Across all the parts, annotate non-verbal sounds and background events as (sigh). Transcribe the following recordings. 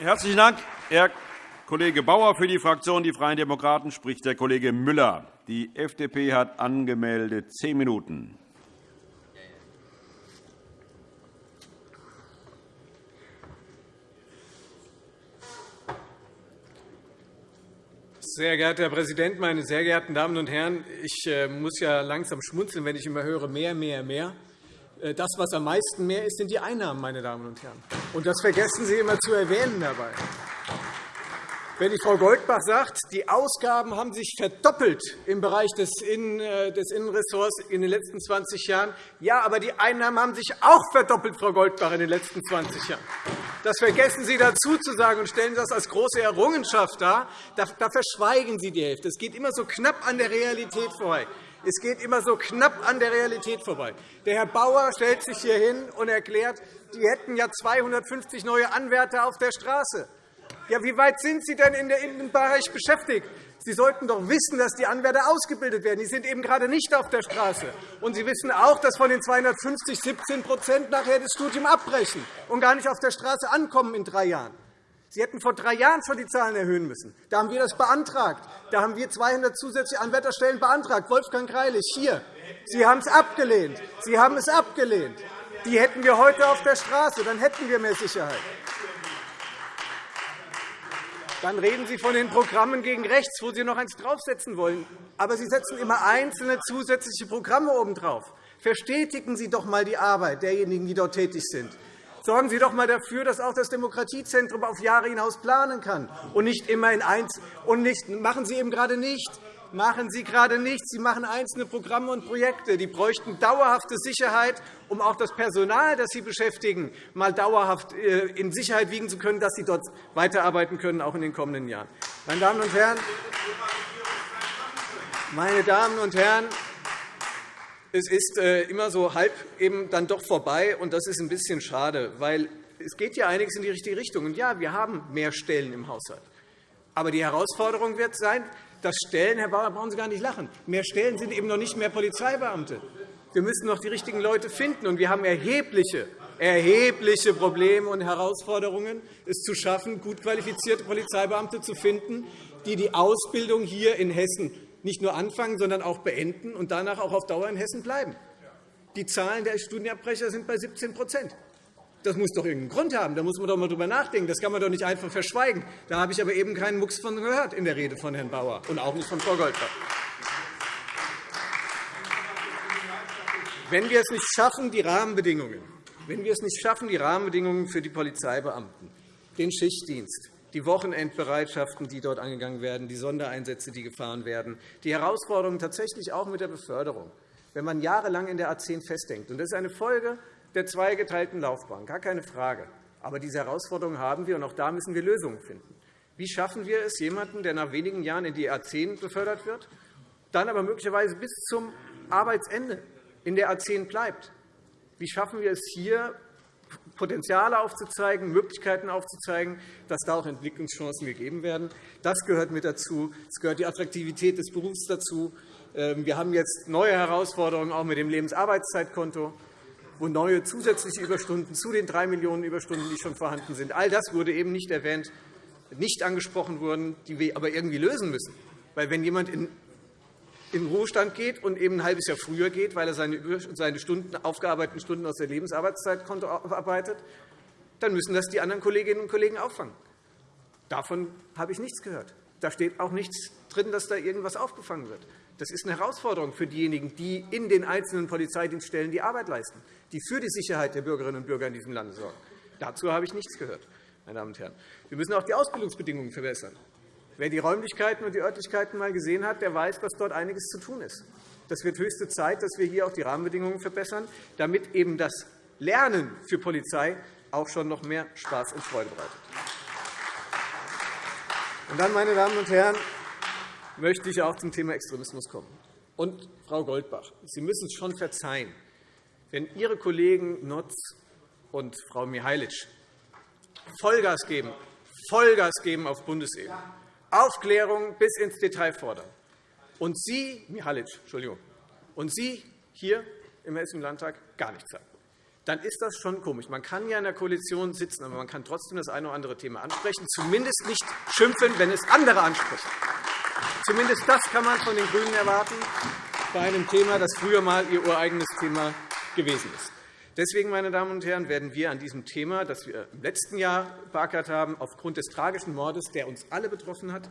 Herzlichen Dank, Herr Kollege Bauer. Für die Fraktion Die Freien Demokraten spricht der Kollege Müller. Die FDP hat angemeldet zehn Minuten. Sehr geehrter Herr Präsident, meine sehr geehrten Damen und Herren! Ich äh, muss ja langsam schmunzeln, wenn ich immer höre, mehr, mehr, mehr. Äh, das, was am meisten mehr ist, sind die Einnahmen, meine Damen und Herren. Und das vergessen Sie immer zu erwähnen dabei. Wenn die Frau Goldbach sagt, die Ausgaben haben sich verdoppelt im Bereich des, äh, Innenressorts in den letzten 20 Jahren, ja, aber die Einnahmen haben sich auch verdoppelt, Frau Goldbach, in den letzten 20 Jahren. Das vergessen Sie dazu zu sagen und stellen das als große Errungenschaft dar. Da, da verschweigen Sie die Hälfte. Es geht immer so knapp an der Realität vorbei. Es geht immer so knapp an der Realität vorbei. Der Herr Bauer stellt sich hier hin und erklärt, die hätten ja 250 neue Anwärter auf der Straße. Ja, wie weit sind Sie denn in dem Bereich beschäftigt? Sie sollten doch wissen, dass die Anwärter ausgebildet werden. Die sind eben gerade nicht auf der Straße. Und Sie wissen auch, dass von den 250 17% nachher das Studium abbrechen und gar nicht auf der Straße ankommen in drei Jahren. Sie hätten vor drei Jahren schon die Zahlen erhöhen müssen. Da haben wir das beantragt. Da haben wir 200 zusätzliche Anwärterstellen beantragt. Wolfgang Greilich, hier. Sie haben es abgelehnt. Sie haben es abgelehnt. Die hätten wir heute auf der Straße. Dann hätten wir mehr Sicherheit. Dann reden Sie von den Programmen gegen rechts, wo Sie noch eins draufsetzen wollen. Aber Sie setzen immer einzelne zusätzliche Programme obendrauf. Verstetigen Sie doch einmal die Arbeit derjenigen, die dort tätig sind. Sorgen Sie doch einmal dafür, dass auch das Demokratiezentrum auf Jahre hinaus planen kann und nicht immer in eins und nicht machen Sie eben gerade nicht. Machen Sie gerade nicht. Sie machen einzelne Programme und Projekte. Die bräuchten dauerhafte Sicherheit, um auch das Personal, das Sie beschäftigen, mal dauerhaft äh, in Sicherheit wiegen zu können, dass Sie dort weiterarbeiten können, auch in den kommenden Jahren. Meine Damen und Herren, meine Damen und Herren, es ist äh, immer so halb eben dann doch vorbei, und das ist ein bisschen schade, weil es geht ja einiges in die richtige Richtung. Und ja, wir haben mehr Stellen im Haushalt. Aber die Herausforderung wird sein, dass Stellen, Herr Bauer, brauchen Sie gar nicht lachen, mehr Stellen sind eben noch nicht mehr Polizeibeamte. Wir müssen noch die richtigen Leute finden, und wir haben erhebliche, erhebliche Probleme und Herausforderungen, es zu schaffen, gut qualifizierte Polizeibeamte zu finden, die die Ausbildung hier in Hessen nicht nur anfangen, sondern auch beenden und danach auch auf Dauer in Hessen bleiben. Die Zahlen der Studienabbrecher sind bei 17% Das muss doch irgendeinen Grund haben. Da muss man doch einmal drüber nachdenken. Das kann man doch nicht einfach verschweigen. Da habe ich aber eben keinen Mucks von gehört in der Rede von Herrn Bauer und auch nicht von Frau Goldbach. Wenn wir es nicht schaffen, die Rahmenbedingungen, wenn wir es nicht schaffen, die Rahmenbedingungen für die Polizeibeamten, den Schichtdienst, die Wochenendbereitschaften, die dort angegangen werden, die Sondereinsätze, die gefahren werden, die Herausforderungen tatsächlich auch mit der Beförderung. Wenn man jahrelang in der A 10 festhängt, und das ist eine Folge der zweigeteilten Laufbahn, gar keine Frage. Aber diese Herausforderungen haben wir, und auch da müssen wir Lösungen finden. Wie schaffen wir es, jemanden, der nach wenigen Jahren in die A 10 befördert wird, dann aber möglicherweise bis zum Arbeitsende in der A 10 bleibt? Wie schaffen wir es hier, Potenziale aufzuzeigen, Möglichkeiten aufzuzeigen, dass da auch Entwicklungschancen gegeben werden. Das gehört mit dazu. Es gehört die Attraktivität des Berufs dazu. Ähm, wir haben jetzt neue Herausforderungen auch mit dem Lebensarbeitszeitkonto, wo neue zusätzliche Überstunden zu den drei Millionen Überstunden, die schon vorhanden sind. All das wurde eben nicht erwähnt, nicht angesprochen wurden, die wir aber irgendwie lösen müssen. Weil wenn jemand in in den Ruhestand geht und eben ein halbes Jahr früher geht, weil er seine Stunden, aufgearbeiteten Stunden aus der Lebensarbeitszeitkonto arbeitet, dann müssen das die anderen Kolleginnen und Kollegen auffangen. Davon habe ich nichts gehört. Da steht auch nichts drin, dass da irgendwas aufgefangen wird. Das ist eine Herausforderung für diejenigen, die in den einzelnen Polizeidienststellen die Arbeit leisten, die für die Sicherheit der Bürgerinnen und Bürger in diesem Lande sorgen. Dazu habe ich nichts gehört. Meine Damen und Herren. Wir müssen auch die Ausbildungsbedingungen verbessern. Wer die Räumlichkeiten und die Örtlichkeiten einmal gesehen hat, der weiß, dass dort einiges zu tun ist. Das wird höchste Zeit, dass wir hier auch die Rahmenbedingungen verbessern, damit eben das Lernen für Polizei auch schon noch mehr Spaß und Freude bereitet. Und dann, meine Damen und Herren, möchte ich auch zum Thema Extremismus kommen. Und Frau Goldbach, Sie müssen es schon verzeihen, wenn Ihre Kollegen Notz und Frau Mihailic Vollgas geben, Vollgas geben auf Bundesebene, Aufklärung bis ins Detail fordern. Und Sie, Mihalic, Entschuldigung, und Sie hier im Hessischen Landtag gar nichts sagen. dann ist das schon komisch. Man kann ja in der Koalition sitzen, aber man kann trotzdem das eine oder andere Thema ansprechen, zumindest nicht schimpfen, wenn es andere ansprechen. Zumindest das kann man von den GRÜNEN erwarten, bei einem Thema, das früher einmal ihr ureigenes Thema gewesen ist. Deswegen, meine Damen und Herren, werden wir an diesem Thema, das wir im letzten Jahr beackert haben, aufgrund des tragischen Mordes, der uns alle betroffen hat,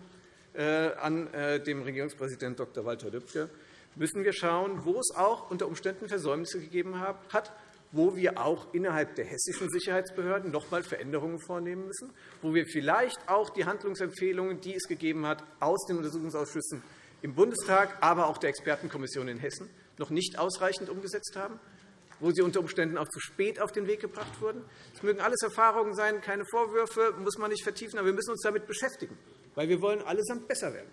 äh, an äh, dem Regierungspräsidenten Dr. Walter Lübcke, müssen wir schauen, wo es auch unter Umständen Versäumnisse gegeben hat, wo wir auch innerhalb der hessischen Sicherheitsbehörden noch einmal Veränderungen vornehmen müssen, wo wir vielleicht auch die Handlungsempfehlungen, die es gegeben hat, aus den Untersuchungsausschüssen im Bundestag, aber auch der Expertenkommission in Hessen noch nicht ausreichend umgesetzt haben, wo sie unter Umständen auch zu spät auf den Weg gebracht wurden. Es mögen alles Erfahrungen sein, keine Vorwürfe, muss man nicht vertiefen, aber wir müssen uns damit beschäftigen, weil wir wollen allesamt besser werden.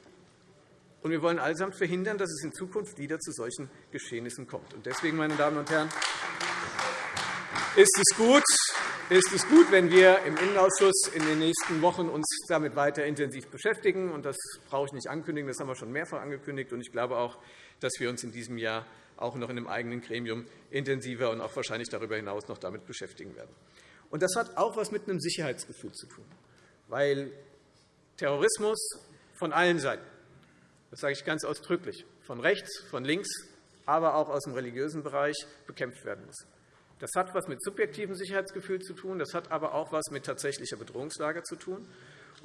Und wir wollen allesamt verhindern, dass es in Zukunft wieder zu solchen Geschehnissen kommt. Deswegen, meine Damen und Herren, ist es gut, ist es gut, wenn wir im Innenausschuss in den nächsten Wochen uns damit weiter intensiv beschäftigen. Und das brauche ich nicht ankündigen, das haben wir schon mehrfach angekündigt. Und ich glaube auch, dass wir uns in diesem Jahr auch noch in einem eigenen Gremium intensiver und auch wahrscheinlich darüber hinaus noch damit beschäftigen werden. Und das hat auch etwas mit einem Sicherheitsgefühl zu tun, weil Terrorismus von allen Seiten das sage ich ganz ausdrücklich, von rechts, von links, aber auch aus dem religiösen Bereich bekämpft werden muss. Das hat etwas mit subjektivem Sicherheitsgefühl zu tun, das hat aber auch etwas mit tatsächlicher Bedrohungslage zu tun.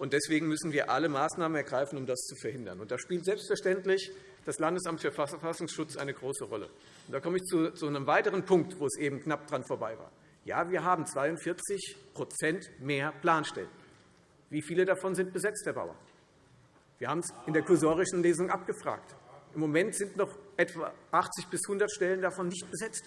Deswegen müssen wir alle Maßnahmen ergreifen, um das zu verhindern. da spielt selbstverständlich das Landesamt für Verfassungsschutz eine große Rolle. da komme ich zu einem weiteren Punkt, wo es eben knapp dran vorbei war. Ja, wir haben 42% mehr Planstellen. Wie viele davon sind besetzt, Herr Bauer? Wir haben es in der kursorischen Lesung abgefragt. Im Moment sind noch etwa 80 bis 100 Stellen davon nicht besetzt.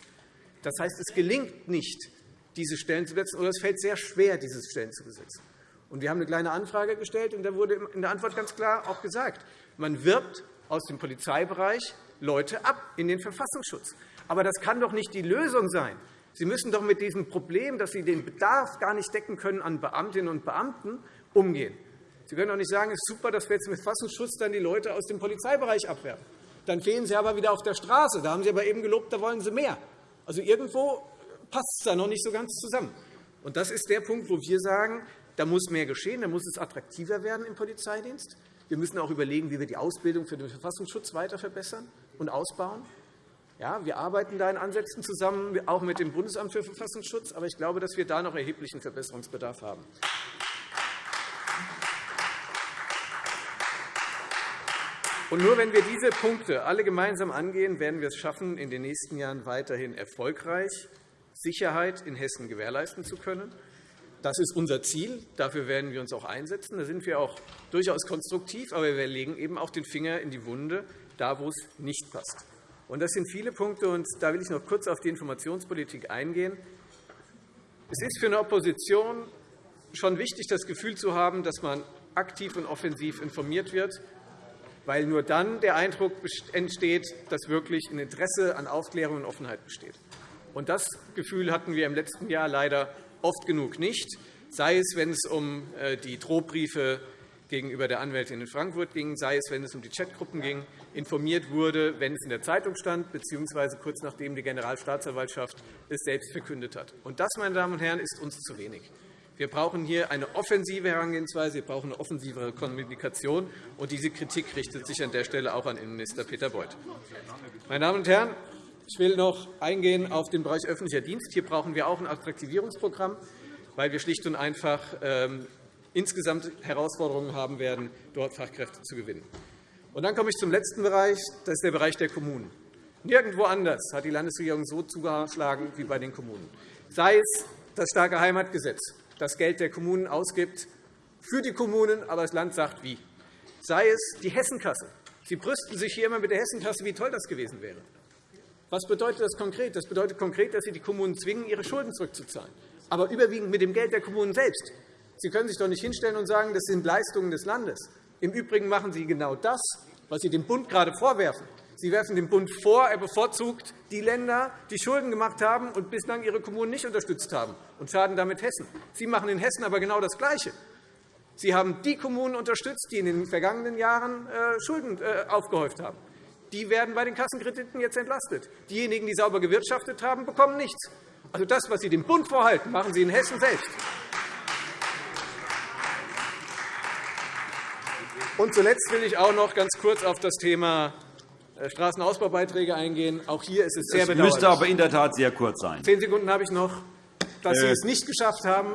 Das heißt, es gelingt nicht, diese Stellen zu besetzen, oder es fällt sehr schwer, diese Stellen zu besetzen. wir haben eine kleine Anfrage gestellt, und da wurde in der Antwort ganz klar auch gesagt, man wirbt aus dem Polizeibereich Leute ab in den Verfassungsschutz. Aber das kann doch nicht die Lösung sein. Sie müssen doch mit diesem Problem, dass Sie den Bedarf gar nicht decken können an Beamtinnen und Beamten, umgehen. Sie können doch nicht sagen, es ist super, dass wir jetzt mit Verfassungsschutz dann die Leute aus dem Polizeibereich abwerfen. Dann fehlen sie aber wieder auf der Straße. Da haben Sie aber eben gelobt, da wollen Sie mehr. Also irgendwo passt es da noch nicht so ganz zusammen. Und das ist der Punkt, wo wir sagen, da muss mehr geschehen, da muss es attraktiver werden im Polizeidienst. Wir müssen auch überlegen, wie wir die Ausbildung für den Verfassungsschutz weiter verbessern und ausbauen. Ja, wir arbeiten da in Ansätzen zusammen, auch mit dem Bundesamt für Verfassungsschutz. Aber ich glaube, dass wir da noch erheblichen Verbesserungsbedarf haben. Und nur wenn wir diese Punkte alle gemeinsam angehen, werden wir es schaffen, in den nächsten Jahren weiterhin erfolgreich Sicherheit in Hessen gewährleisten zu können. Das ist unser Ziel. Dafür werden wir uns auch einsetzen. Da sind wir auch durchaus konstruktiv, aber wir legen eben auch den Finger in die Wunde, da wo es nicht passt. Das sind viele Punkte, und da will ich noch kurz auf die Informationspolitik eingehen. Es ist für eine Opposition schon wichtig, das Gefühl zu haben, dass man aktiv und offensiv informiert wird weil nur dann der Eindruck entsteht, dass wirklich ein Interesse an Aufklärung und Offenheit besteht. Das Gefühl hatten wir im letzten Jahr leider oft genug nicht, sei es, wenn es um äh, die Drohbriefe gegenüber der Anwältin in Frankfurt ging, sei es, wenn es um die Chatgruppen ging, informiert wurde, wenn es in der Zeitung stand, bzw. kurz nachdem die Generalstaatsanwaltschaft es selbst verkündet hat. Und das, meine Damen und Herren, ist uns zu wenig. Wir brauchen hier eine offensive Herangehensweise, wir brauchen eine offensivere Kommunikation. Und diese Kritik richtet sich an der Stelle auch an Innenminister Peter Beuth. Meine Damen und Herren, ich will noch eingehen auf den Bereich öffentlicher Dienst. Hier brauchen wir auch ein Attraktivierungsprogramm, weil wir schlicht und einfach ähm, insgesamt Herausforderungen haben werden, dort Fachkräfte zu gewinnen. Und dann komme ich zum letzten Bereich. Das ist der Bereich der Kommunen. Nirgendwo anders hat die Landesregierung so zugeschlagen wie bei den Kommunen. Sei es das starke Heimatgesetz, das Geld der Kommunen ausgibt für die Kommunen, aber das Land sagt wie. Sei es die Hessenkasse. Sie brüsten sich hier immer mit der Hessenkasse, wie toll das gewesen wäre. Was bedeutet das konkret? Das bedeutet konkret, dass Sie die Kommunen zwingen, ihre Schulden zurückzuzahlen, aber überwiegend mit dem Geld der Kommunen selbst. Sie können sich doch nicht hinstellen und sagen, das sind Leistungen des Landes. Im Übrigen machen Sie genau das, was Sie dem Bund gerade vorwerfen. Sie werfen dem Bund vor, er bevorzugt die Länder, die Schulden gemacht haben und bislang ihre Kommunen nicht unterstützt haben, und schaden damit Hessen. Sie machen in Hessen aber genau das Gleiche. Sie haben die Kommunen unterstützt, die in den vergangenen Jahren äh, Schulden äh, aufgehäuft haben. Die werden bei den Kassenkrediten jetzt entlastet. Diejenigen, die sauber gewirtschaftet haben, bekommen nichts. Also das, was Sie dem Bund vorhalten, machen Sie in Hessen selbst. Und zuletzt will ich auch noch ganz kurz auf das Thema äh, Straßenausbaubeiträge eingehen. Auch hier ist es sehr bedauerlich. Das müsste aber in der Tat sehr kurz sein. Zehn Sekunden habe ich noch. Dass Sie äh. es nicht geschafft haben,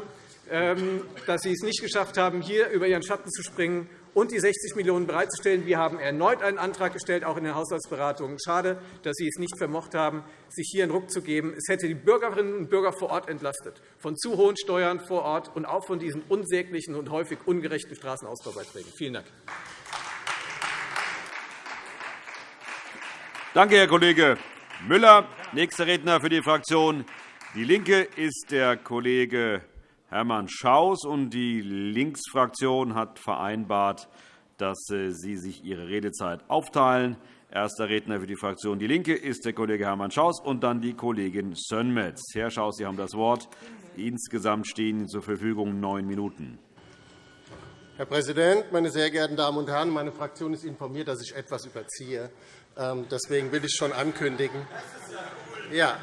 ähm, dass Sie es nicht geschafft haben, hier über Ihren Schatten zu springen und die 60 Millionen € bereitzustellen. Wir haben erneut einen Antrag gestellt, auch in den Haushaltsberatungen. Schade, dass Sie es nicht vermocht haben, sich hier einen Ruck zu geben. Es hätte die Bürgerinnen und Bürger vor Ort entlastet, von zu hohen Steuern vor Ort und auch von diesen unsäglichen und häufig ungerechten Straßenausbaubeiträgen. Vielen Dank. Danke, Herr Kollege Müller. Nächster Redner für die Fraktion DIE LINKE ist der Kollege Hermann Schaus. Die Linksfraktion hat vereinbart, dass äh, Sie sich Ihre Redezeit aufteilen. Erster Redner für die Fraktion DIE LINKE ist der Kollege Hermann Schaus und dann die Kollegin Sönmez. Herr Schaus, Sie haben das Wort. Insgesamt stehen Ihnen zur Verfügung neun Minuten. Herr Präsident, meine sehr geehrten Damen und Herren! Meine Fraktion ist informiert, dass ich etwas überziehe. Ähm, deswegen will ich schon ankündigen. Ja,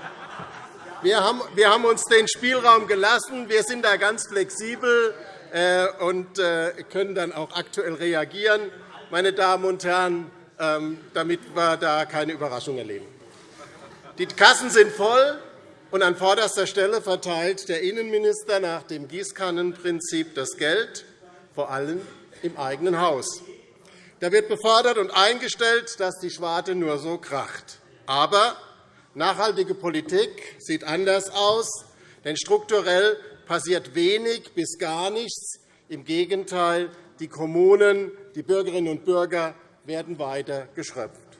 wir haben uns den Spielraum gelassen. Wir sind da ganz flexibel äh, und äh, können dann auch aktuell reagieren, meine Damen und Herren, ähm, damit wir da keine Überraschung erleben. Die Kassen sind voll, und an vorderster Stelle verteilt der Innenminister nach dem Gießkannenprinzip das Geld, vor allem im eigenen Haus. Da wird befördert und eingestellt, dass die Schwarte nur so kracht. Aber Nachhaltige Politik sieht anders aus, denn strukturell passiert wenig bis gar nichts. Im Gegenteil, die Kommunen, die Bürgerinnen und Bürger werden weiter geschröpft.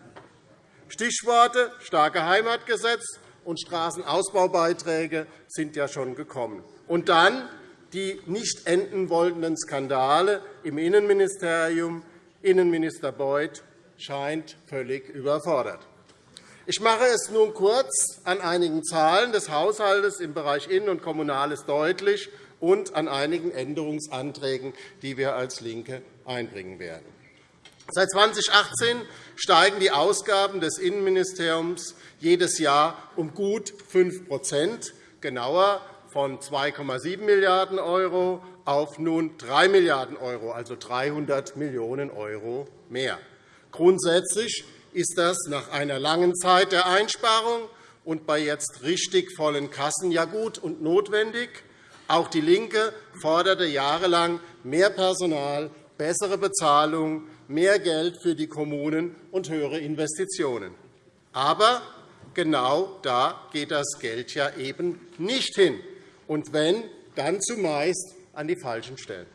Stichworte starke Heimatgesetz und Straßenausbaubeiträge sind ja schon gekommen. Und dann die nicht enden wollenden Skandale im Innenministerium. Innenminister Beuth scheint völlig überfordert. Ich mache es nun kurz an einigen Zahlen des Haushalts im Bereich Innen- und Kommunales deutlich und an einigen Änderungsanträgen, die wir als LINKE einbringen werden. Seit 2018 steigen die Ausgaben des Innenministeriums jedes Jahr um gut 5% genauer von 2,7 Milliarden € auf nun 3 Milliarden €, also 300 Millionen € mehr. Grundsätzlich ist das nach einer langen Zeit der Einsparung und bei jetzt richtig vollen Kassen ja gut und notwendig. Auch DIE LINKE forderte jahrelang mehr Personal, bessere Bezahlung, mehr Geld für die Kommunen und höhere Investitionen. Aber genau da geht das Geld ja eben nicht hin. Und wenn, dann zumeist an die falschen Stellen.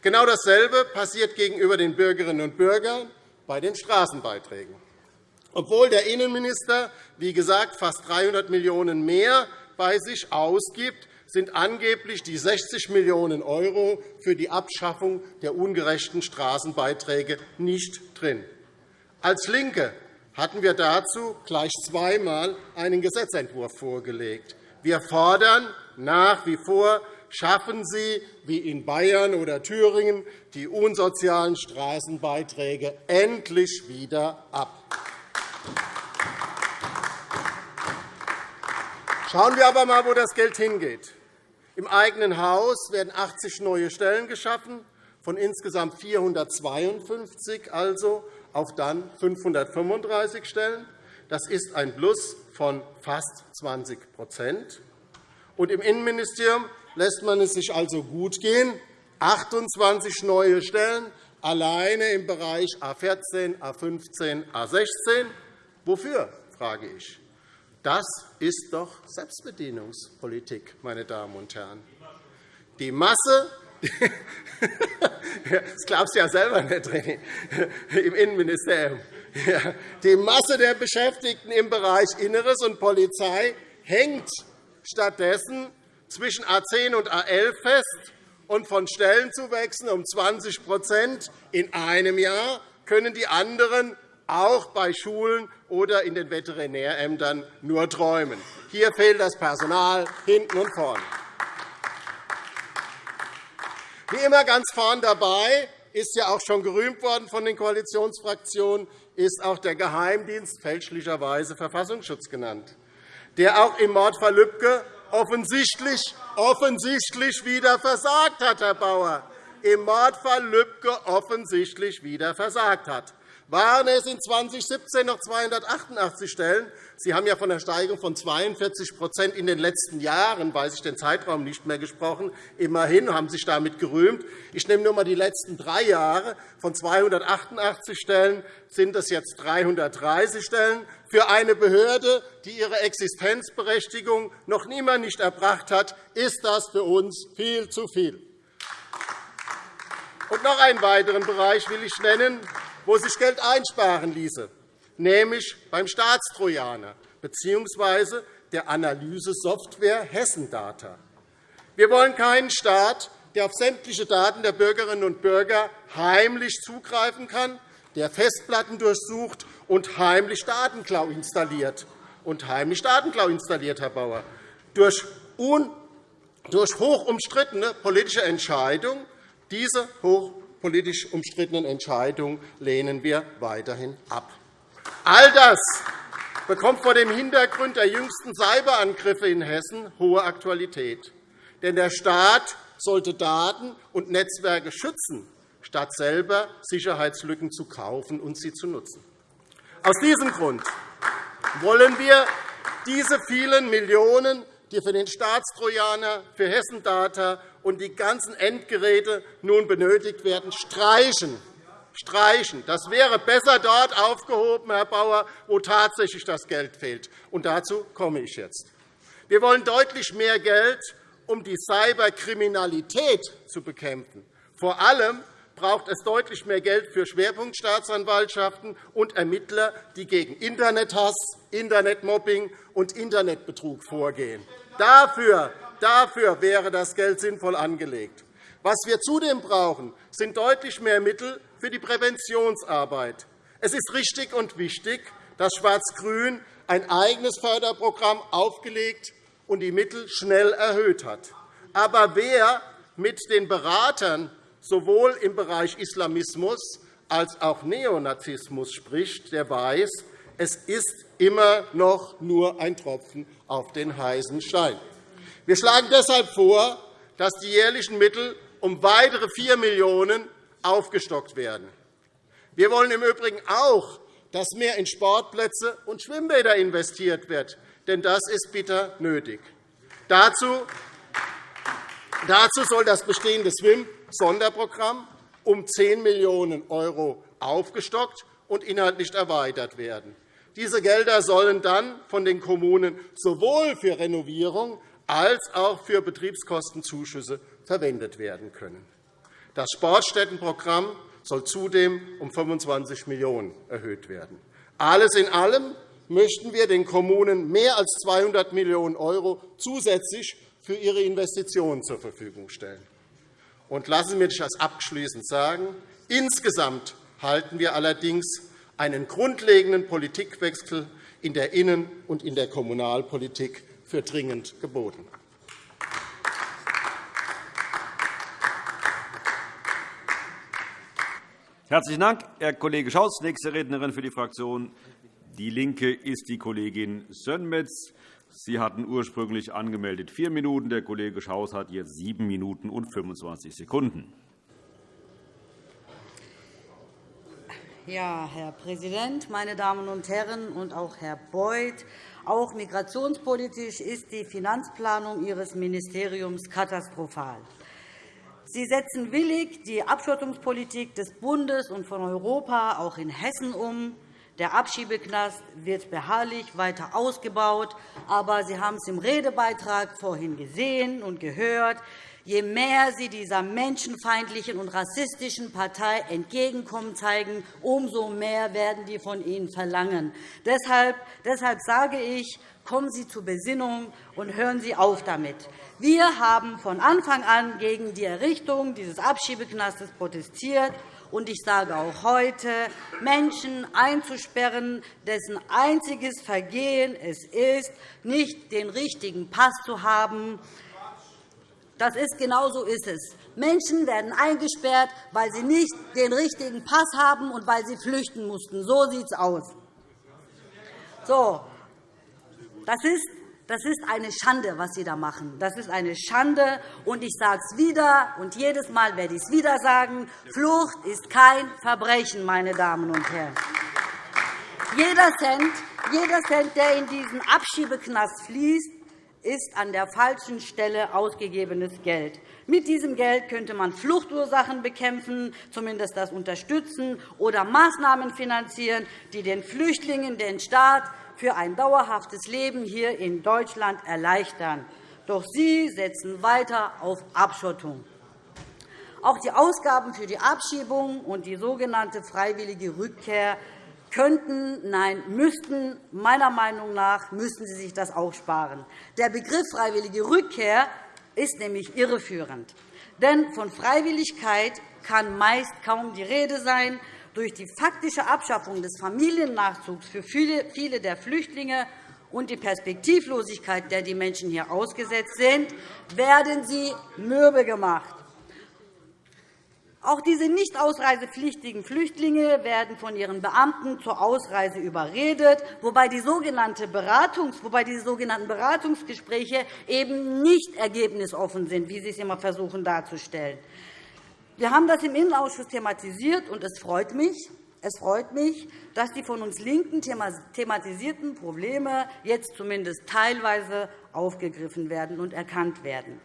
Genau dasselbe passiert gegenüber den Bürgerinnen und Bürgern bei den Straßenbeiträgen. Obwohl der Innenminister, wie gesagt, fast 300 Millionen € mehr bei sich ausgibt, sind angeblich die 60 Millionen € für die Abschaffung der ungerechten Straßenbeiträge nicht drin. Als LINKE hatten wir dazu gleich zweimal einen Gesetzentwurf vorgelegt. Wir fordern nach wie vor, schaffen Sie, wie in Bayern oder Thüringen, die unsozialen Straßenbeiträge endlich wieder ab. Schauen wir aber einmal, wo das Geld hingeht. Im eigenen Haus werden 80 neue Stellen geschaffen, von insgesamt 452 also auf dann 535 Stellen. Das ist ein Plus von fast 20 Und Im Innenministerium lässt man es sich also gut gehen. 28 neue Stellen alleine im Bereich A 14, A 15, A 16. Wofür, frage ich. Das ist doch Selbstbedienungspolitik, meine Damen und Herren. Die Masse (laughs) das glaubst du ja selber nicht, im Innenministerium. Die Masse der Beschäftigten im Bereich Inneres und Polizei hängt stattdessen zwischen A 10 und A 11 fest, und von Stellenzuwächsen um 20% in einem Jahr können die anderen auch bei Schulen oder in den Veterinärämtern nur träumen. Hier fehlt das Personal hinten und vorne. Wie immer ganz vorn dabei ist ja auch schon gerühmt worden von den Koalitionsfraktionen, ist auch der Geheimdienst fälschlicherweise Verfassungsschutz genannt, der auch im Mordfall Lübcke offensichtlich, offensichtlich wieder versagt hat, Herr Bauer, im Mordfall Lübcke offensichtlich wieder versagt hat. Waren es in 2017 noch 288 Stellen? Sie haben ja von der Steigerung von 42% in den letzten Jahren, weiß ich den Zeitraum nicht mehr gesprochen, immerhin haben sich damit gerühmt. Ich nehme nur einmal die letzten drei Jahre. Von 288 Stellen sind es jetzt 330 Stellen. Für eine Behörde, die ihre Existenzberechtigung noch niemand nicht erbracht hat, ist das für uns viel zu viel. Und noch einen weiteren Bereich will ich nennen, wo sich Geld einsparen ließe, nämlich beim Staatstrojaner bzw. der Analysesoftware Hessendata. Wir wollen keinen Staat, der auf sämtliche Daten der Bürgerinnen und Bürger heimlich zugreifen kann, der Festplatten durchsucht und heimlich Datenklau installiert. Und heimlich Datenklau installiert, Herr Bauer. Durch, durch hoch umstrittene politische Entscheidungen diese hoch politisch umstrittenen Entscheidung lehnen wir weiterhin ab. All das bekommt vor dem Hintergrund der jüngsten Cyberangriffe in Hessen hohe Aktualität. Denn der Staat sollte Daten und Netzwerke schützen, statt selber Sicherheitslücken zu kaufen und sie zu nutzen. Aus diesem Grund wollen wir diese vielen Millionen die für den Staatstrojaner, für Hessendata und die ganzen Endgeräte nun benötigt werden, streichen. Streichen. Das wäre besser dort aufgehoben, Herr Bauer, wo tatsächlich das Geld fehlt. Und dazu komme ich jetzt. Wir wollen deutlich mehr Geld, um die Cyberkriminalität zu bekämpfen. Vor allem braucht es deutlich mehr Geld für Schwerpunktstaatsanwaltschaften und Ermittler, die gegen Internethass, Internetmobbing und Internetbetrug vorgehen. Dafür, dafür wäre das Geld sinnvoll angelegt. Was wir zudem brauchen, sind deutlich mehr Mittel für die Präventionsarbeit. Es ist richtig und wichtig, dass Schwarz-Grün ein eigenes Förderprogramm aufgelegt und die Mittel schnell erhöht hat. Aber wer mit den Beratern sowohl im Bereich Islamismus als auch Neonazismus spricht, der weiß, es ist immer noch nur ein Tropfen auf den heißen Stein. Wir schlagen deshalb vor, dass die jährlichen Mittel um weitere 4 Millionen € aufgestockt werden. Wir wollen im Übrigen auch, dass mehr in Sportplätze und Schwimmbäder investiert wird, denn das ist bitter nötig. Dazu soll das bestehende SWIM-Sonderprogramm um 10 Millionen € aufgestockt und inhaltlich erweitert werden. Diese Gelder sollen dann von den Kommunen sowohl für Renovierung als auch für Betriebskostenzuschüsse verwendet werden können. Das Sportstättenprogramm soll zudem um 25 Millionen € erhöht werden. Alles in allem möchten wir den Kommunen mehr als 200 Millionen € zusätzlich für ihre Investitionen zur Verfügung stellen. Und lassen Sie mich das abschließend sagen. Insgesamt halten wir allerdings einen grundlegenden Politikwechsel in der Innen- und in der Kommunalpolitik für dringend geboten. Herzlichen Dank, Herr Kollege Schaus. Nächste Rednerin für die Fraktion DIE LINKE ist die Kollegin Sönmez. Sie hatten ursprünglich angemeldet vier Minuten. Der Kollege Schaus hat jetzt sieben Minuten und 25 Sekunden. Ja, Herr Präsident, meine Damen und Herren, und auch Herr Beuth! Auch migrationspolitisch ist die Finanzplanung Ihres Ministeriums katastrophal. Sie setzen willig die Abschottungspolitik des Bundes und von Europa auch in Hessen um. Der Abschiebeknast wird beharrlich weiter ausgebaut. Aber Sie haben es im Redebeitrag vorhin gesehen und gehört. Je mehr Sie dieser menschenfeindlichen und rassistischen Partei Entgegenkommen zeigen, umso mehr werden die von Ihnen verlangen. Deshalb, deshalb sage ich, kommen Sie zur Besinnung und hören Sie auf damit. Wir haben von Anfang an gegen die Errichtung dieses Abschiebeknastes protestiert. Und ich sage auch heute, Menschen einzusperren, dessen einziges Vergehen es ist, nicht den richtigen Pass zu haben, das ist, genau so ist es. Menschen werden eingesperrt, weil sie nicht den richtigen Pass haben und weil sie flüchten mussten. So sieht es aus. So, das ist Das ist eine Schande, was Sie da machen. Das ist eine Schande. Und ich sage es wieder, und jedes Mal werde ich es wieder sagen. Flucht ist kein Verbrechen, meine Damen und Herren. Jeder Cent, jeder Cent, der in diesen Abschiebeknast fließt, ist an der falschen Stelle ausgegebenes Geld. Mit diesem Geld könnte man Fluchtursachen bekämpfen, zumindest das unterstützen, oder Maßnahmen finanzieren, die den Flüchtlingen den Staat für ein dauerhaftes Leben hier in Deutschland erleichtern. Doch Sie setzen weiter auf Abschottung. Auch die Ausgaben für die Abschiebung und die sogenannte freiwillige Rückkehr könnten, nein, müssten, meiner Meinung nach müssten Sie sich das auch sparen. Der Begriff freiwillige Rückkehr ist nämlich irreführend. Denn von Freiwilligkeit kann meist kaum die Rede sein. Durch die faktische Abschaffung des Familiennachzugs für viele der Flüchtlinge und die Perspektivlosigkeit, der die Menschen hier ausgesetzt sind, werden sie mürbe gemacht. Auch diese nicht ausreisepflichtigen Flüchtlinge werden von ihren Beamten zur Ausreise überredet, wobei die, sogenannten Beratungsgespräche eben nicht ergebnisoffen sind, wie Sie es immer versuchen darzustellen. Wir haben das im Innenausschuss thematisiert, und es freut mich, es freut mich, dass die von uns LINKEN thematisierten Probleme jetzt zumindest teilweise aufgegriffen werden und erkannt werden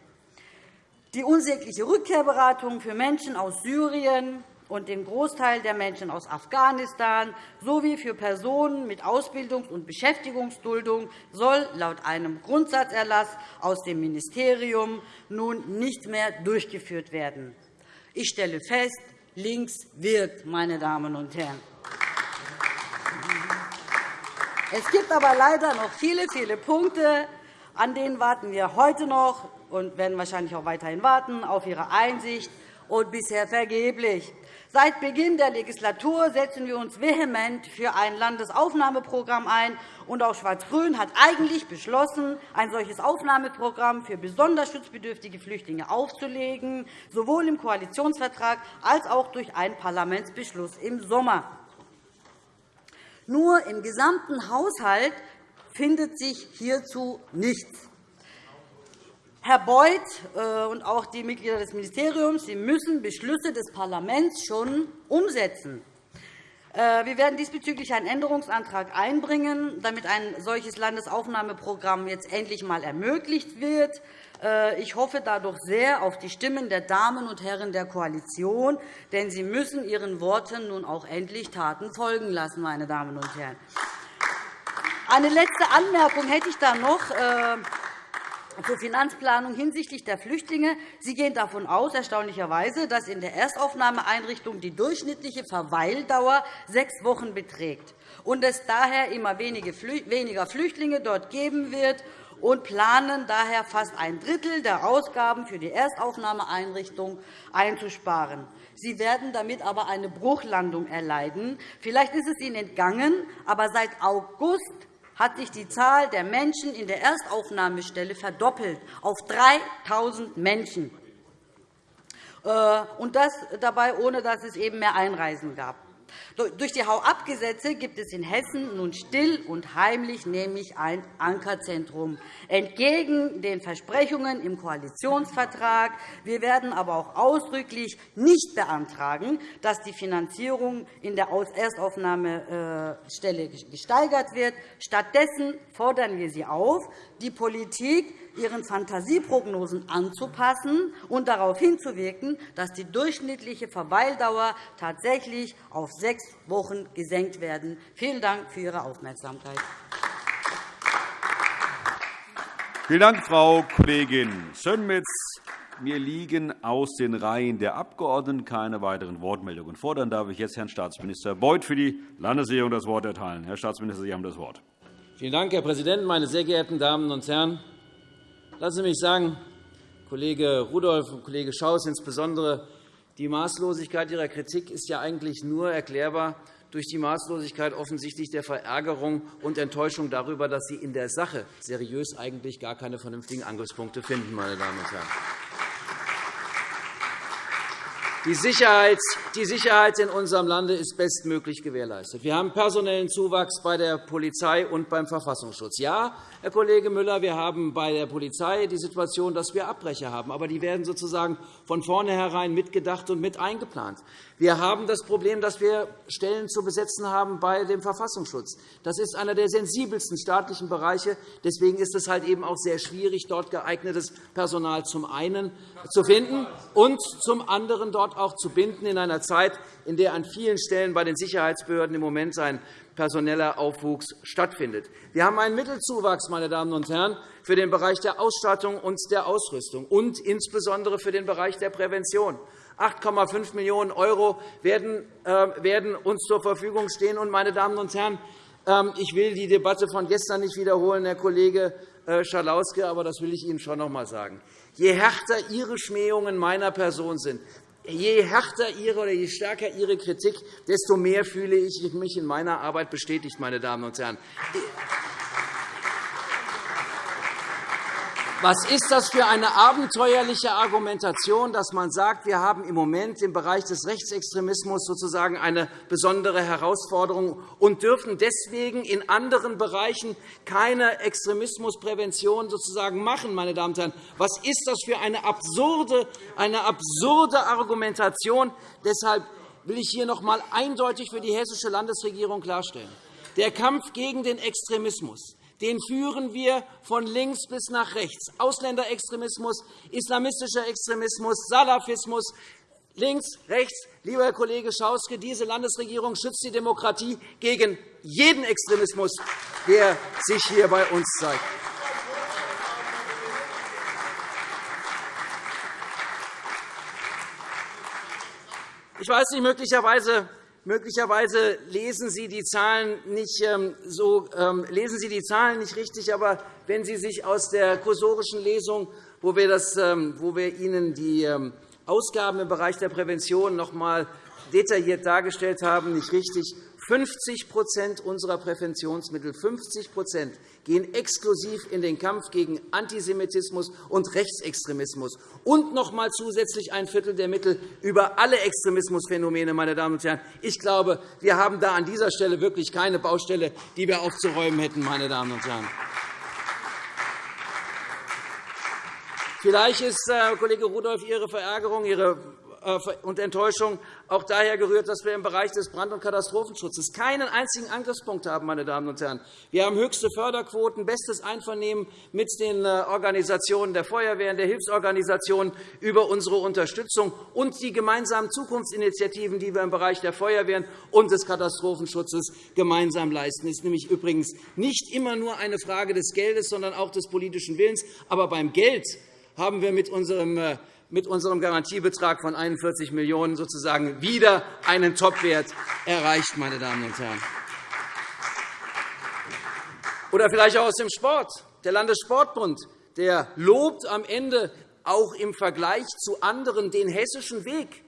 die unsägliche Rückkehrberatung für Menschen aus Syrien und den Großteil der Menschen aus Afghanistan sowie für Personen mit Ausbildungs- und Beschäftigungsduldung soll laut einem Grundsatzerlass aus dem Ministerium nun nicht mehr durchgeführt werden. Ich stelle fest, links wirkt, meine Damen und Herren. Es gibt aber leider noch viele, viele Punkte, an denen warten wir heute noch und werden wahrscheinlich auch weiterhin warten auf Ihre Einsicht, und bisher vergeblich. Seit Beginn der Legislatur setzen wir uns vehement für ein Landesaufnahmeprogramm ein. Und auch Schwarz-Grün hat eigentlich beschlossen, ein solches Aufnahmeprogramm für besonders schutzbedürftige Flüchtlinge aufzulegen, sowohl im Koalitionsvertrag als auch durch einen Parlamentsbeschluss im Sommer. Nur im gesamten Haushalt findet sich hierzu nichts. Herr Beuth äh, und auch die Mitglieder des Ministeriums Sie müssen Beschlüsse des Parlaments schon umsetzen. Äh, wir werden diesbezüglich einen Änderungsantrag einbringen, damit ein solches Landesaufnahmeprogramm jetzt endlich einmal ermöglicht wird. Äh, ich hoffe dadurch sehr auf die Stimmen der Damen und Herren der Koalition, denn sie müssen ihren Worten nun auch endlich Taten folgen lassen. Meine Damen und Herren. Eine letzte Anmerkung hätte ich da noch zur Finanzplanung hinsichtlich der Flüchtlinge. Sie gehen davon aus, erstaunlicherweise, dass in der Erstaufnahmeeinrichtung die durchschnittliche Verweildauer sechs Wochen beträgt und es daher immer weniger Flüchtlinge dort geben wird und planen daher fast ein Drittel der Ausgaben für die Erstaufnahmeeinrichtung einzusparen. Sie werden damit aber eine Bruchlandung erleiden. Vielleicht ist es Ihnen entgangen, aber seit August hat sich die Zahl der Menschen in der Erstaufnahmestelle verdoppelt auf 3.000 Menschen, äh, und das dabei, ohne dass es eben mehr Einreisen gab. Durch die Hau-ab-Gesetze gibt es in Hessen nun still und heimlich nämlich ein Ankerzentrum, entgegen den Versprechungen im Koalitionsvertrag. Wir werden aber auch ausdrücklich nicht beantragen, dass die Finanzierung in der Erstaufnahmestelle gesteigert wird. Stattdessen fordern wir Sie auf, die Politik ihren Fantasieprognosen anzupassen und darauf hinzuwirken, dass die durchschnittliche Verweildauer tatsächlich auf sechs Wochen gesenkt werden. Vielen Dank für Ihre Aufmerksamkeit. Vielen Dank, Frau Kollegin Schönmetz. Mir liegen aus den Reihen der Abgeordneten keine weiteren Wortmeldungen vor. Dann darf ich jetzt Herrn Staatsminister Beuth für die Landesregierung das Wort erteilen. Herr Staatsminister, Sie haben das Wort. Vielen Dank, Herr Präsident, meine sehr geehrten Damen und Herren! Lassen Sie mich sagen, Kollege Rudolph und Kollege Schaus insbesondere, die Maßlosigkeit Ihrer Kritik ist ja eigentlich nur erklärbar durch die Maßlosigkeit offensichtlich der Verärgerung und Enttäuschung darüber, dass Sie in der Sache seriös eigentlich gar keine vernünftigen Angriffspunkte finden. Meine Damen und Herren. Die Sicherheit, die Sicherheit in unserem Lande ist bestmöglich gewährleistet. Wir haben personellen Zuwachs bei der Polizei und beim Verfassungsschutz. Ja, Herr Kollege Müller, wir haben bei der Polizei die Situation, dass wir Abbrecher haben. Aber die werden sozusagen von vornherein mitgedacht und mit eingeplant. Wir haben das Problem, dass wir Stellen zu besetzen haben bei dem Verfassungsschutz. Das ist einer der sensibelsten staatlichen Bereiche. Deswegen ist es halt eben auch sehr schwierig, dort geeignetes Personal zum einen zu finden und zum anderen dort auch zu binden in einer Zeit, in der an vielen Stellen bei den Sicherheitsbehörden im Moment ein personeller Aufwuchs stattfindet. Wir haben einen Mittelzuwachs meine Damen und Herren, für den Bereich der Ausstattung und der Ausrüstung und insbesondere für den Bereich der Prävention. 8,5 Millionen € äh, werden uns zur Verfügung stehen. Meine Damen und Herren, ähm, ich will die Debatte von gestern nicht wiederholen, Herr Kollege äh, Schalauske, aber das will ich Ihnen schon noch einmal sagen. Je härter Ihre Schmähungen meiner Person sind, je härter Ihre oder je stärker Ihre Kritik, desto mehr fühle ich mich in meiner Arbeit bestätigt, meine Damen und Herren. Was ist das für eine abenteuerliche Argumentation, dass man sagt, wir haben im Moment im Bereich des Rechtsextremismus sozusagen eine besondere Herausforderung und dürfen deswegen in anderen Bereichen keine Extremismusprävention sozusagen machen, meine Damen und Herren? Was ist das für eine absurde, eine absurde Argumentation? Deshalb will ich hier noch einmal eindeutig für die hessische Landesregierung klarstellen. Der Kampf gegen den Extremismus den führen wir von links bis nach rechts. Ausländerextremismus, islamistischer Extremismus, Salafismus, links, rechts. Lieber Herr Kollege Schauske, diese Landesregierung schützt die Demokratie gegen jeden Extremismus, der sich hier bei uns zeigt. Ich weiß nicht, möglicherweise Möglicherweise lesen Sie die Zahlen nicht, ähm, so, ähm, lesen Sie die Zahlen nicht richtig, aber wenn Sie sich aus der kursorischen Lesung, wo wir, das, ähm, wo wir Ihnen die Ausgaben im Bereich der Prävention noch einmal detailliert dargestellt haben, nicht richtig 50% unserer Präventionsmittel 50 gehen exklusiv in den Kampf gegen Antisemitismus und Rechtsextremismus und noch einmal zusätzlich ein Viertel der Mittel über alle Extremismusphänomene. Meine Damen und Herren. Ich glaube, wir haben da an dieser Stelle wirklich keine Baustelle, die wir aufzuräumen hätten. Meine Damen und Herren. Vielleicht ist, Herr Kollege Rudolph, Ihre Verärgerung, Ihre äh, und Enttäuschung auch daher gerührt, dass wir im Bereich des Brand- und Katastrophenschutzes keinen einzigen Angriffspunkt haben. Meine Damen und Herren. Wir haben höchste Förderquoten, bestes Einvernehmen mit den äh, Organisationen der Feuerwehren, der Hilfsorganisationen über unsere Unterstützung und die gemeinsamen Zukunftsinitiativen, die wir im Bereich der Feuerwehren und des Katastrophenschutzes gemeinsam leisten. Das ist nämlich übrigens nicht immer nur eine Frage des Geldes, sondern auch des politischen Willens. Aber beim Geld haben wir mit unserem äh, mit unserem Garantiebetrag von 41 Millionen € sozusagen wieder einen Topwert erreicht. Meine Damen und Herren. Oder vielleicht auch aus dem Sport. Der Landessportbund der lobt am Ende auch im Vergleich zu anderen den hessischen Weg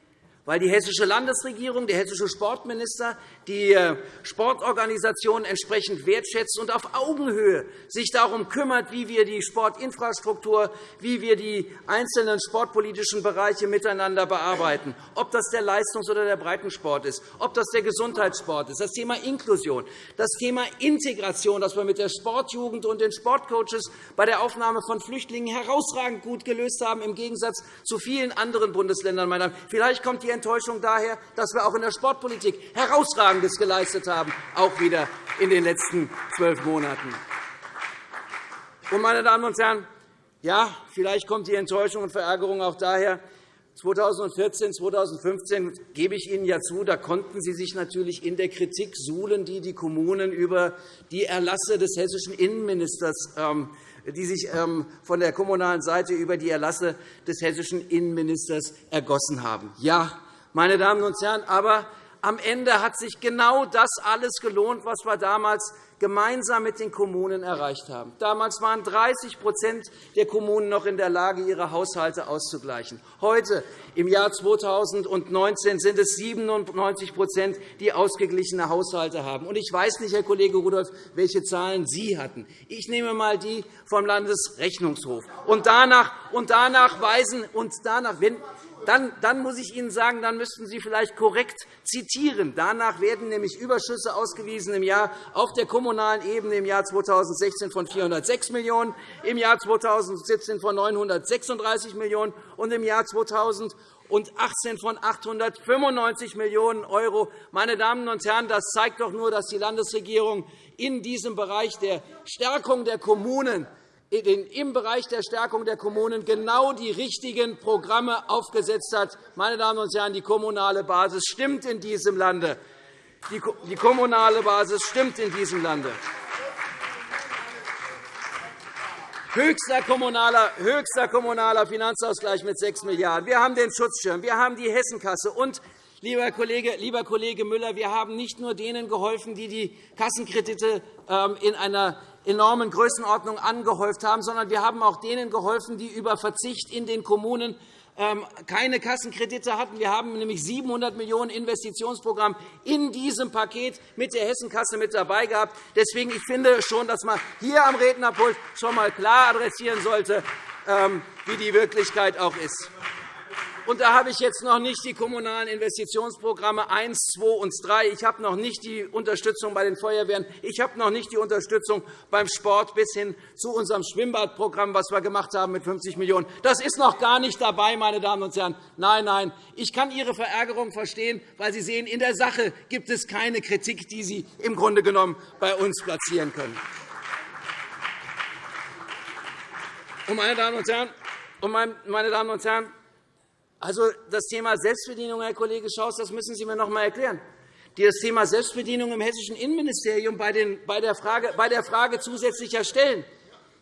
weil die Hessische Landesregierung, der hessische Sportminister die äh, Sportorganisationen entsprechend wertschätzt und auf Augenhöhe sich darum kümmert, wie wir die Sportinfrastruktur, wie wir die einzelnen sportpolitischen Bereiche miteinander bearbeiten, ob das der Leistungs- oder der Breitensport ist, ob das der Gesundheitssport ist, das Thema Inklusion, das Thema Integration, das wir mit der Sportjugend und den Sportcoaches bei der Aufnahme von Flüchtlingen herausragend gut gelöst haben, im Gegensatz zu vielen anderen Bundesländern. Vielleicht kommt die Enttäuschung daher, dass wir auch in der Sportpolitik Herausragendes geleistet haben, auch wieder in den letzten zwölf Monaten. meine Damen und Herren, ja, vielleicht kommt die Enttäuschung und Verärgerung auch daher, 2014, 2015 gebe ich Ihnen ja zu, da konnten Sie sich natürlich in der Kritik suhlen, die die Kommunen über die Erlasse des hessischen Innenministers ähm, die sich ähm, von der kommunalen Seite über die Erlasse des hessischen Innenministers ergossen haben. Ja, meine Damen und Herren, aber am Ende hat sich genau das alles gelohnt, was wir damals gemeinsam mit den Kommunen erreicht haben. Damals waren 30% der Kommunen noch in der Lage, ihre Haushalte auszugleichen. Heute, im Jahr 2019, sind es 97% die ausgeglichene Haushalte haben. Ich weiß nicht, Herr Kollege Rudolph, welche Zahlen Sie hatten. Ich nehme einmal die vom Landesrechnungshof. Und danach, und danach weisen, und danach, wenn, dann, dann muss ich Ihnen sagen, dann müssten Sie vielleicht korrekt zitieren. Danach werden nämlich Überschüsse ausgewiesen im Jahr auf der kommunalen Ebene im Jahr 2016 von 406 Millionen €, im Jahr 2017 von 936 Millionen € und im Jahr 2018 von 895 Millionen €. Meine Damen und Herren, das zeigt doch nur, dass die Landesregierung in diesem Bereich der Stärkung der Kommunen im Bereich der Stärkung der Kommunen genau die richtigen Programme aufgesetzt hat. Meine Damen und Herren, die kommunale Basis stimmt in diesem Lande. Die kommunale Basis stimmt in diesem Lande. Höchster kommunaler, höchster kommunaler Finanzausgleich mit 6 Milliarden €. Wir haben den Schutzschirm, wir haben die Hessenkasse. Und, lieber Kollege, lieber Kollege Müller, wir haben nicht nur denen geholfen, die die Kassenkredite ähm, in einer enormen Größenordnung angehäuft haben, sondern wir haben auch denen geholfen, die über Verzicht in den Kommunen ähm, keine Kassenkredite hatten. Wir haben nämlich 700 Millionen € Investitionsprogramm in diesem Paket mit der Hessenkasse mit dabei gehabt. Deswegen ich finde schon, dass man hier am Rednerpult schon einmal klar adressieren sollte, ähm, wie die Wirklichkeit auch ist. Und da habe ich jetzt noch nicht die kommunalen Investitionsprogramme 1, 2 und 3. Ich habe noch nicht die Unterstützung bei den Feuerwehren. Ich habe noch nicht die Unterstützung beim Sport bis hin zu unserem Schwimmbadprogramm, was wir gemacht haben mit 50 Millionen €. Das ist noch gar nicht dabei, meine Damen und Herren. Nein, nein. Ich kann Ihre Verärgerung verstehen, weil Sie sehen, in der Sache gibt es keine Kritik, die Sie im Grunde genommen bei uns platzieren können. Und meine Damen und Herren, also, das Thema Selbstbedienung, Herr Kollege Schaus, das müssen Sie mir noch einmal erklären. Das Thema Selbstbedienung im hessischen Innenministerium bei der Frage zusätzlicher Stellen.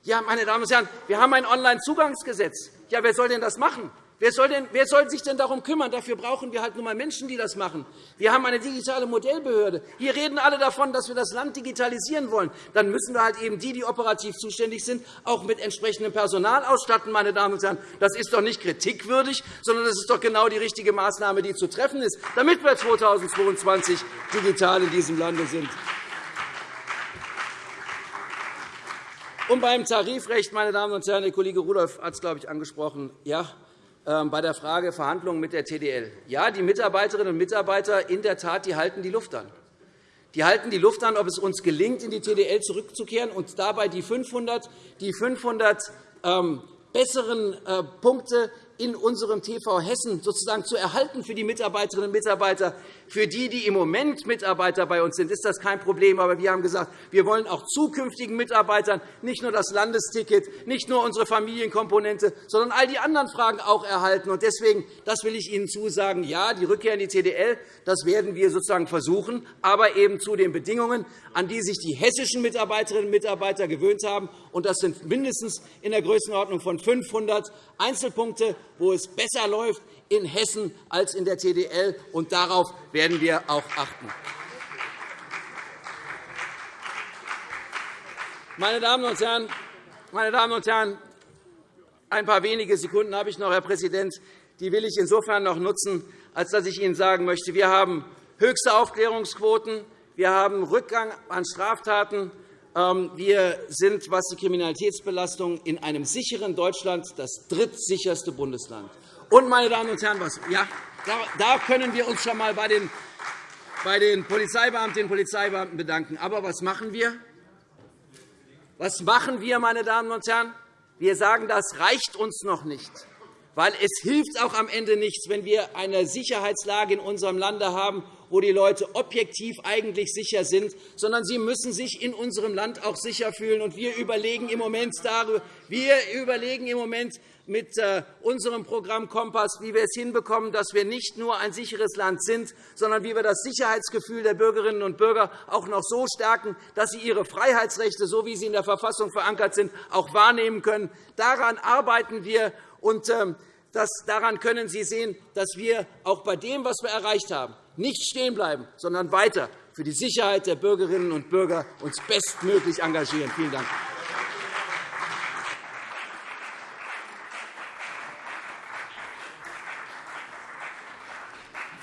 Ja, meine Damen und Herren, wir haben ein Onlinezugangsgesetz. Ja, wer soll denn das machen? Wer soll, denn, wer soll sich denn darum kümmern? Dafür brauchen wir halt nur einmal Menschen, die das machen. Wir haben eine digitale Modellbehörde. Hier reden alle davon, dass wir das Land digitalisieren wollen. Dann müssen wir halt eben die, die operativ zuständig sind, auch mit entsprechendem Personal ausstatten. Meine Damen und Herren. Das ist doch nicht kritikwürdig, sondern das ist doch genau die richtige Maßnahme, die zu treffen ist, damit wir 2022 digital in diesem Lande sind. Und beim Tarifrecht, meine Damen und Herren, der Kollege Rudolph hat es, glaube ich, angesprochen. Ja, bei der Frage Verhandlungen mit der TDL. Ja, die Mitarbeiterinnen und Mitarbeiter in der Tat, die halten die Luft an. Die halten die Luft an, ob es uns gelingt, in die TDL zurückzukehren und dabei die 500, die 500 ähm, besseren äh, Punkte in unserem TV Hessen sozusagen zu erhalten für die Mitarbeiterinnen und Mitarbeiter. Für die, die im Moment Mitarbeiter bei uns sind, ist das kein Problem. Aber wir haben gesagt, wir wollen auch zukünftigen Mitarbeitern nicht nur das Landesticket, nicht nur unsere Familienkomponente, sondern all die anderen Fragen auch erhalten. Deswegen das will ich Ihnen zusagen, ja, die Rückkehr in die TDL, das werden wir sozusagen versuchen, aber eben zu den Bedingungen, an die sich die hessischen Mitarbeiterinnen und Mitarbeiter gewöhnt haben. Und das sind mindestens in der Größenordnung von 500 Einzelpunkte wo es besser läuft in Hessen als in der TDL. Und darauf werden wir auch achten. Meine Damen und Herren, meine Damen und Herren, ein paar wenige Sekunden habe ich noch, Herr Präsident. Die will ich insofern noch nutzen, als dass ich Ihnen sagen möchte, wir haben höchste Aufklärungsquoten, wir haben Rückgang an Straftaten, wir sind, was die Kriminalitätsbelastung in einem sicheren Deutschland das drittsicherste Bundesland. Und, meine Damen und Herren, was, ja, da können wir uns schon einmal bei den, bei den Polizeibeamtinnen und Polizeibeamten bedanken. Aber was machen wir? Was machen wir, meine Damen und Herren? Wir sagen, das reicht uns noch nicht. Weil es hilft auch am Ende nichts, wenn wir eine Sicherheitslage in unserem Lande haben, wo die Leute objektiv eigentlich sicher sind, sondern sie müssen sich in unserem Land auch sicher fühlen. wir überlegen im Moment, darüber, wir überlegen im Moment mit äh, unserem Programm Kompass, wie wir es hinbekommen, dass wir nicht nur ein sicheres Land sind, sondern wie wir das Sicherheitsgefühl der Bürgerinnen und Bürger auch noch so stärken, dass sie ihre Freiheitsrechte, so wie sie in der Verfassung verankert sind, auch wahrnehmen können. Daran arbeiten wir. Und ähm, das, daran können Sie sehen, dass wir auch bei dem, was wir erreicht haben, nicht stehen bleiben, sondern weiter für die Sicherheit der Bürgerinnen und Bürger uns bestmöglich engagieren. Vielen Dank.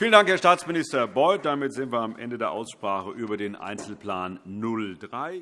Vielen Dank, Herr Staatsminister Beuth. Damit sind wir am Ende der Aussprache über den Einzelplan 03.